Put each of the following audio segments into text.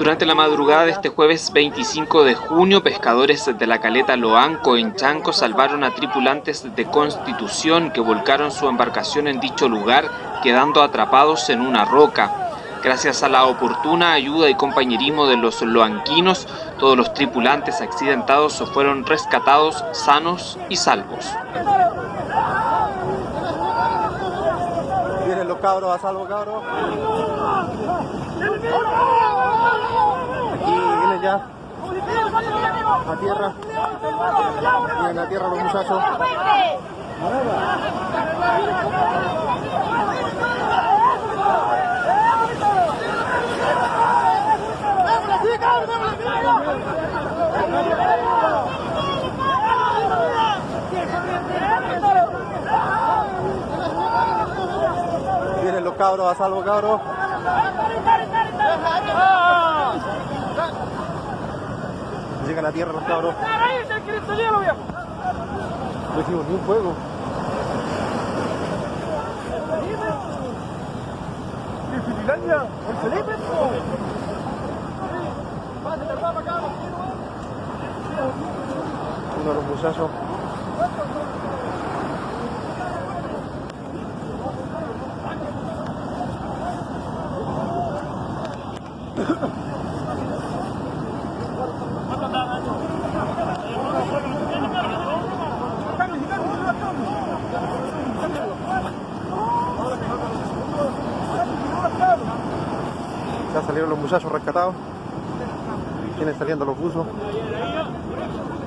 Durante la madrugada de este jueves 25 de junio, pescadores de la caleta Loanco en Chanco salvaron a tripulantes de Constitución que volcaron su embarcación en dicho lugar, quedando atrapados en una roca. Gracias a la oportuna ayuda y compañerismo de los loanquinos, todos los tripulantes accidentados fueron rescatados sanos y salvos. Vienen los cabros a salvo, cabros. Aquí vienen ya. A tierra. Vienen a tierra los muchachos. Vienen los cabros a salvo, cabros. Llegan a tierra los cabros. No hicimos ni un fuego. Uno de los muchachos. Ya salieron los muchachos rescatados. Vienen saliendo los buzos.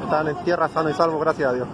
Están en tierra sano y salvo, gracias a Dios.